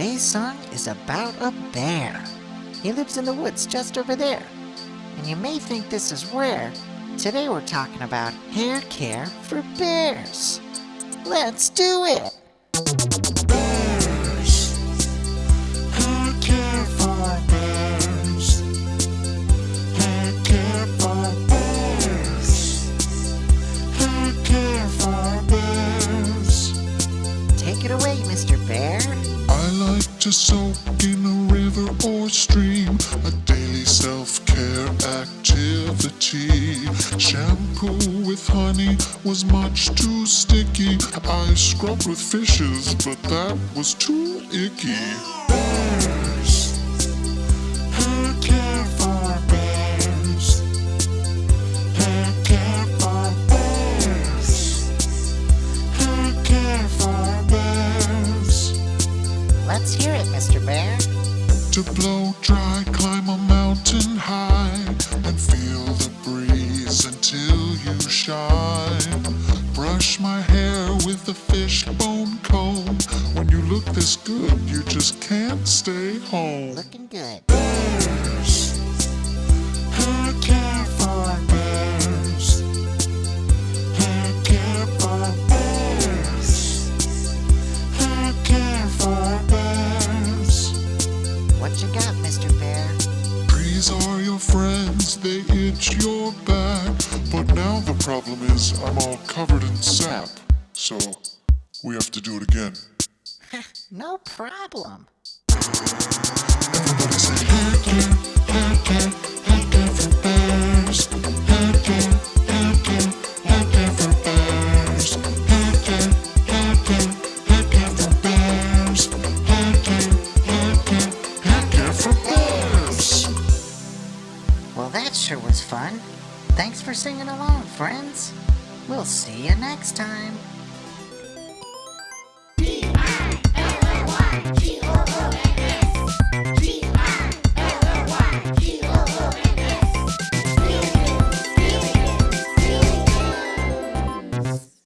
song is about a bear. He lives in the woods just over there. And you may think this is rare. Today we're talking about hair care for bears. Let's do it! To soak in a river or stream, a daily self-care activity. Shampoo with honey was much too sticky. I scrubbed with fishes, but that was too icky. Hear it, Mr. Bear. To blow dry, climb a mountain high and feel the breeze until you shine. Brush my hair with a fishbone comb. When you look this good, you just can't stay home. Looking good. Bears. Friends, they itch your back. But now the problem is I'm all covered in sap. So we have to do it again. No problem. Everybody say that sure was fun. Thanks for singing along, friends. We'll see you next time.